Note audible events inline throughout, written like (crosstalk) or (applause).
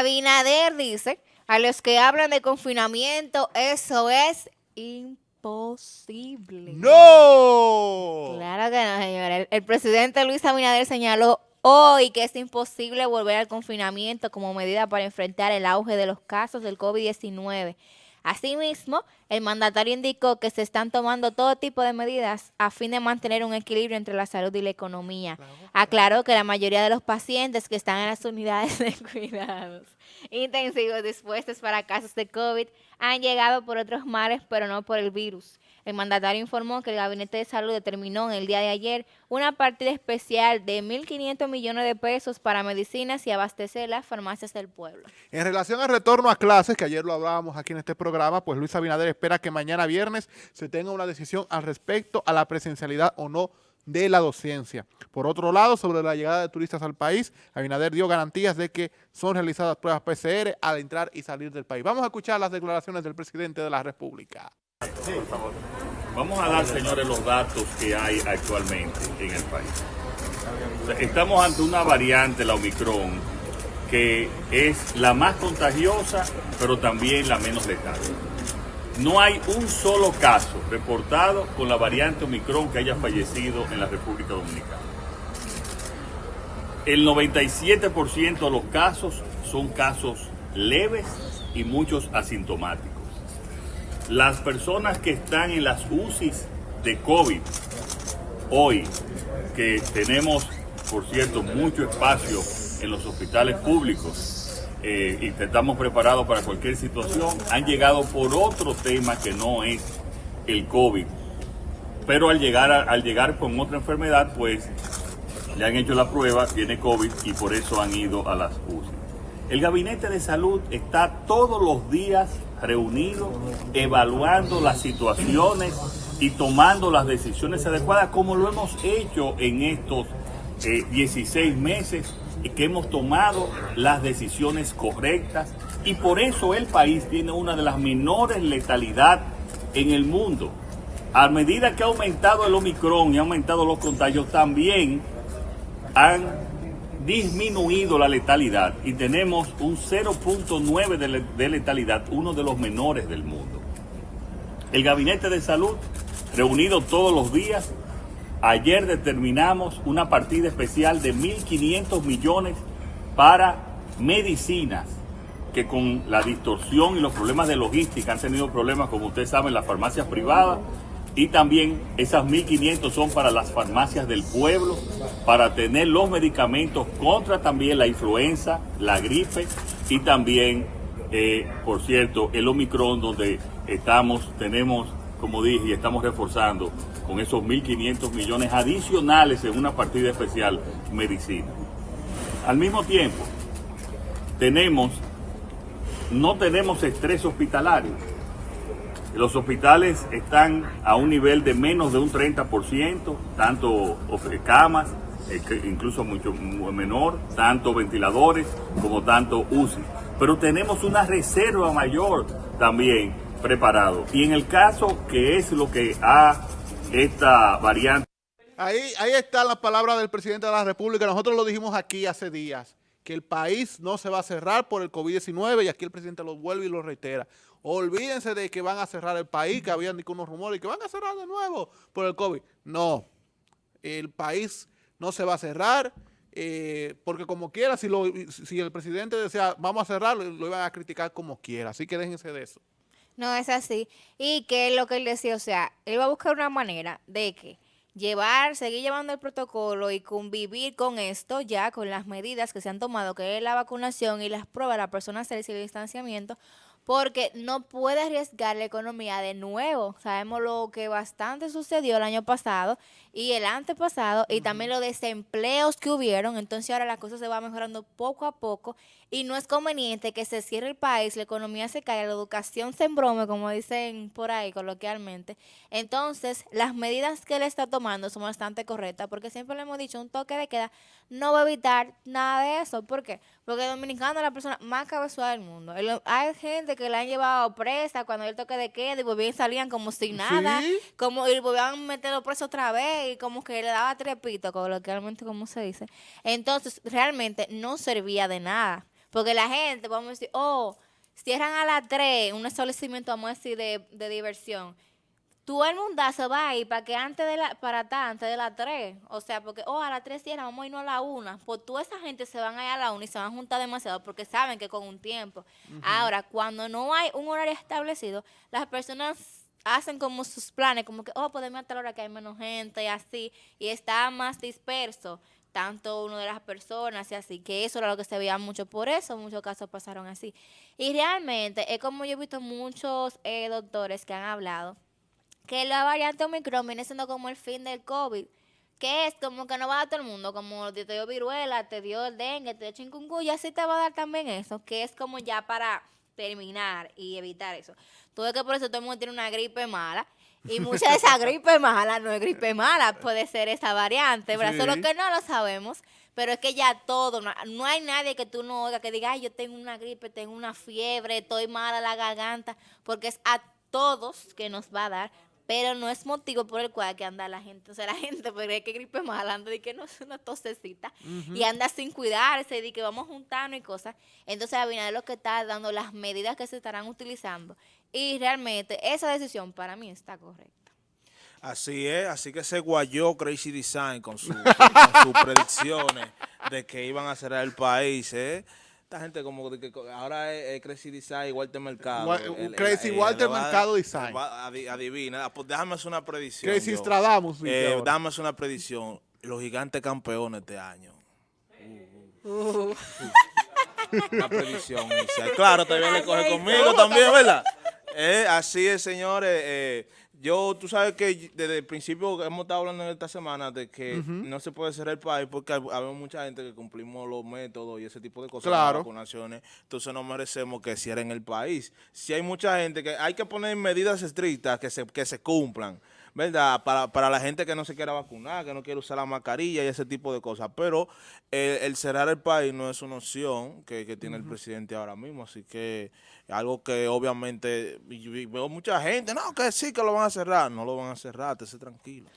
Abinader dice, a los que hablan de confinamiento, eso es imposible. ¡No! Claro que no, señora. El, presidente Luis Abinader señaló hoy que es imposible volver al confinamiento como medida para enfrentar el auge de los casos del COVID-19. Asimismo, el mandatario indicó que se están tomando todo tipo de medidas a fin de mantener un equilibrio entre la salud y la economía. Aclaró que la mayoría de los pacientes que están en las unidades de (laughs) cuidados intensivos dispuestos para casos de COVID han llegado por otros males, pero no por el virus. El mandatario informó que el Gabinete de Salud determinó en el día de ayer una partida especial de 1.500 millones de pesos para medicinas y abastecer las farmacias del pueblo. En relación al retorno a clases, que ayer lo hablábamos aquí en este programa, pues Luis Abinader espera que mañana viernes se tenga una decisión al respecto a la presencialidad o no de la docencia. Por otro lado, sobre la llegada de turistas al país, Abinader dio garantías de que son realizadas pruebas PCR al entrar y salir del país. Vamos a escuchar las declaraciones del presidente de la República. Sí. Vamos a dar, señores, los datos que hay actualmente en el país. Estamos ante una variante, la Omicron, que es la más contagiosa, pero también la menos letal. No hay un solo caso reportado con la variante Omicron que haya fallecido en la República Dominicana. El 97% de los casos son casos leves y muchos asintomáticos. Las personas que están en las UCIs de COVID hoy, que tenemos, por cierto, mucho espacio en los hospitales públicos, eh, y estamos preparados para cualquier situación, han llegado por otro tema que no es el COVID. Pero al llegar, al llegar con otra enfermedad, pues le han hecho la prueba, tiene COVID y por eso han ido a las UCI. El gabinete de salud está todos los días reunido, evaluando las situaciones y tomando las decisiones adecuadas, como lo hemos hecho en estos 16 eh, meses que hemos tomado las decisiones correctas y por eso el país tiene una de las menores letalidad en el mundo. A medida que ha aumentado el Omicron y ha aumentado los contagios, también han disminuido la letalidad y tenemos un 0.9 de letalidad, uno de los menores del mundo. El Gabinete de Salud, reunido todos los días, Ayer determinamos una partida especial de 1.500 millones para medicinas que con la distorsión y los problemas de logística han tenido problemas, como ustedes saben, las farmacias privadas. Y también esas 1.500 son para las farmacias del pueblo, para tener los medicamentos contra también la influenza, la gripe y también, eh, por cierto, el Omicron, donde estamos, tenemos, como dije, y estamos reforzando con esos 1.500 millones adicionales en una partida especial medicina. Al mismo tiempo, tenemos, no tenemos estrés hospitalario. Los hospitales están a un nivel de menos de un 30%, tanto camas, eh, incluso mucho menor, tanto ventiladores como tanto UCI. Pero tenemos una reserva mayor también preparado. Y en el caso que es lo que ha esta variante. Ahí, ahí están las palabras del presidente de la República. Nosotros lo dijimos aquí hace días, que el país no se va a cerrar por el COVID-19 y aquí el presidente lo vuelve y lo reitera. Olvídense de que van a cerrar el país, que habían unos rumores que van a cerrar de nuevo por el COVID. No, el país no se va a cerrar eh, porque como quiera, si, lo, si el presidente desea vamos a cerrar, lo iban a criticar como quiera. Así que déjense de eso. No es así. Y que lo que él decía, o sea, él va a buscar una manera de que llevar, seguir llevando el protocolo y convivir con esto ya, con las medidas que se han tomado, que es la vacunación y las pruebas, la persona hacer el distanciamiento, porque no puede arriesgar la economía de nuevo. Sabemos lo que bastante sucedió el año pasado y el antepasado y también los desempleos que hubieron. Entonces ahora la cosa se va mejorando poco a poco y no es conveniente que se cierre el país, la economía se caiga, la educación se embrome, como dicen por ahí coloquialmente. Entonces las medidas que él está tomando son bastante correctas porque siempre le hemos dicho un toque de queda no va a evitar nada de eso. ¿Por qué? Porque el dominicano es la persona más cabezuda del mundo. Hay gente que le han llevado presa cuando el toque de queda y volvían salían como sin nada, como y volvían a meterlo preso otra vez y como que le daba trepito, coloquialmente como se dice. Entonces, realmente no servía de nada. Porque la gente, vamos a decir, oh, cierran a las 3 un establecimiento, vamos a decir, de, de diversión. Todo el mundazo va a ir para que antes de la, para atrás, antes de las 3. O sea, porque, oh, a las 3 cierran, vamos a irnos a la 1. Pues toda esa gente se van a ir a la 1 y se van a juntar demasiado porque saben que con un tiempo. Ahora, cuando no hay un horario establecido, las personas hacen como sus planes, como que, oh, podemos a tal hora que hay menos gente y así, y está más disperso tanto uno de las personas y así, que eso era lo que se veía mucho por eso, muchos casos pasaron así. Y realmente es como yo he visto muchos eh, doctores que han hablado, que la variante Omicron viene siendo como el fin del COVID, que es como que no va a dar todo el mundo, como te dio viruela, te dio el dengue, te dio chikungunya, así te va a dar también eso, que es como ya para terminar y evitar eso. Todo que por eso todo el mundo tiene una gripe mala. Y (laughs) mucha de esa gripe mala no es gripe mala, puede ser esa variante, ¿verdad? Sí. Solo que no lo sabemos, pero es que ya todo, no, no hay nadie que tú no oigas que diga, ay, yo tengo una gripe, tengo una fiebre, estoy mala la garganta, porque es a todos que nos va a dar, pero no es motivo por el cual que anda la gente, o sea, la (laughs) gente, es que gripe mala, anda de que no es una tosecita, y anda sin cuidarse, de que vamos juntando y cosas. Entonces, Abinader lo que está dando las medidas que se estarán utilizando, y realmente esa decisión para mí está correcta. Así es, así que se guayó Crazy Design con, su- (laughs) con sus predicciones de que iban a cerrar el país, ¿eh? Esta gente como que ahora es, es Crazy Design y Walter Mercado. Wa- Crazy Walter le va a- Mercado Design. Adivina, Ah, pues déjame hacer una predicción. Crazy. Stradamus, Eh, hacer una predicción. Los gigantes campeones este año. Una predicción. Isa. Claro, también le coge conmigo también, ¿verdad? Eh, así es, señores. eh, yo, tú sabes que desde el principio hemos estado hablando en esta semana de que no se puede cerrar el país porque hay, hay mucha gente que cumplimos los métodos y ese tipo de cosas, Claro. las vacunaciones. Entonces no merecemos que cierren el país. Si hay mucha gente que hay que poner medidas estrictas que se, que se cumplan. ¿Verdad? Para, para la gente que no se quiera vacunar, que no quiere usar la mascarilla y ese tipo de cosas. Pero eh, el cerrar el país no es una opción que, que tiene el presidente ahora mismo. Así que algo que obviamente y- y veo mucha gente, no, que sí, que lo van a cerrar. No lo van a cerrar, te sé tranquilo.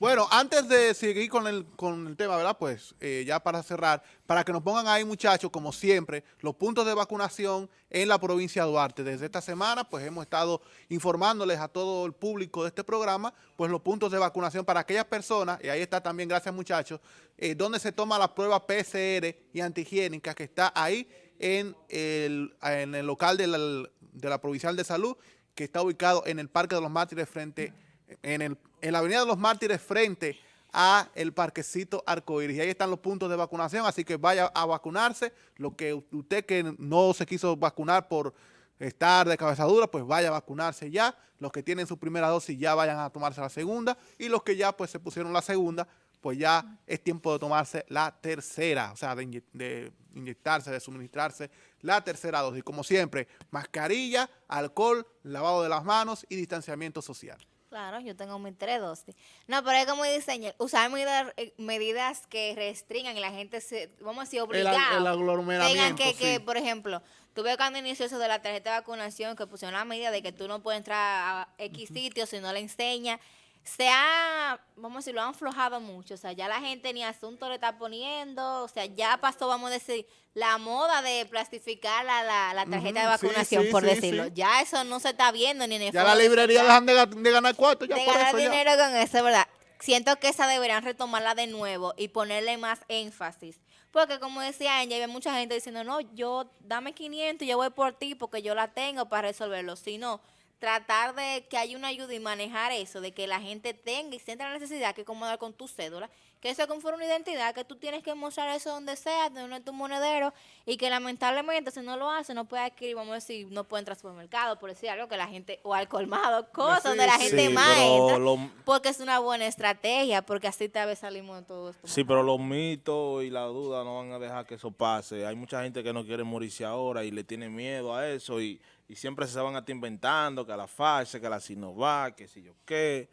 Bueno, antes de seguir con el, con el tema, ¿verdad? Pues eh, ya para cerrar, para que nos pongan ahí, muchachos, como siempre, los puntos de vacunación en la provincia de Duarte. Desde esta semana, pues hemos estado informándoles a todo el público de este programa, pues los puntos de vacunación para aquellas personas, y ahí está también, gracias muchachos, eh, donde se toma la prueba PCR y antihigiénica que está ahí en el, en el local de la, de la Provincial de Salud, que está ubicado en el Parque de los Mártires frente en, el, en la Avenida de los Mártires frente a el parquecito Arcoíris. Y ahí están los puntos de vacunación, así que vaya a vacunarse. Lo que usted que no se quiso vacunar por estar de cabezadura, pues vaya a vacunarse ya. Los que tienen su primera dosis ya vayan a tomarse la segunda. Y los que ya pues se pusieron la segunda, pues ya es tiempo de tomarse la tercera, o sea, de, de inyectarse, de suministrarse la tercera dosis. Como siempre, mascarilla, alcohol, lavado de las manos y distanciamiento social. Claro, yo tengo tres dosis. No, pero es como diseño, usar medidas, eh, medidas que restringan y la gente se, vamos a decir, El, obligado. ag- el Tengan aglomeramiento, que, que, sí. por ejemplo, tuve cuando inició eso de la tarjeta de vacunación, que pusieron la medida de que tú no puedes entrar a X sitio si no le enseña. Se ha, vamos a decir, lo han aflojado mucho. O sea, ya la gente ni asunto le está poniendo. O sea, ya pasó, vamos a decir, la moda de plastificar la, la, la tarjeta de vacunación, sí, por sí, decirlo. Ya eso no se está viendo ni en el Ya la librería dejan de, ga- de ganar cuarto ya de por ganar eso ya. dinero con eso, ¿verdad? Siento que esa deberían retomarla de nuevo y ponerle más énfasis. Porque como decía Angie, hay mucha gente diciendo, no, yo dame 500 y yo voy por ti porque yo la tengo para resolverlo. Sino tratar de que haya una ayuda y manejar eso, de que la gente tenga y sienta la necesidad que acomodar con tu cédula, que eso conforme una identidad, que tú tienes que mostrar eso donde sea, de uno de tus monederos, y que lamentablemente si no lo hace, no puede adquirir, vamos a decir, no puede entrar al supermercado, por decir algo que la gente, o al colmado, (laughs) cosas Sí, donde la gente Sí, más entra, lo- porque es una buena estrategia, porque así tal vez salimos de todo esto. Sí, pero los mitos y la duda no van a dejar que eso pase. Hay mucha gente que no quiere morirse ahora y le tiene miedo a eso y, y siempre se van a estar inventando que a la fase, que a la Sinovac, que si yo qué.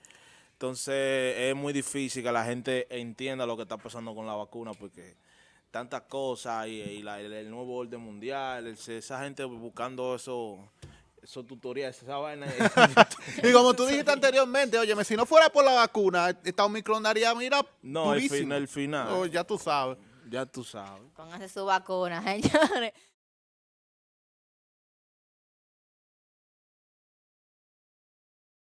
Entonces es muy difícil que la gente entienda lo que está pasando con la vacuna porque tantas cosas y, y la- el, el nuevo orden mundial, el- esa gente buscando eso, esos tutoriales, esa vaina. (laughs) Y como tú dijiste anteriormente, óyeme, si no fuera por la vacuna, esta Omicron daría, mira, No, el fin- el final. Oh, ya tú sabes. ya tú sabes. Pónganse su vacuna, (laughs) señores.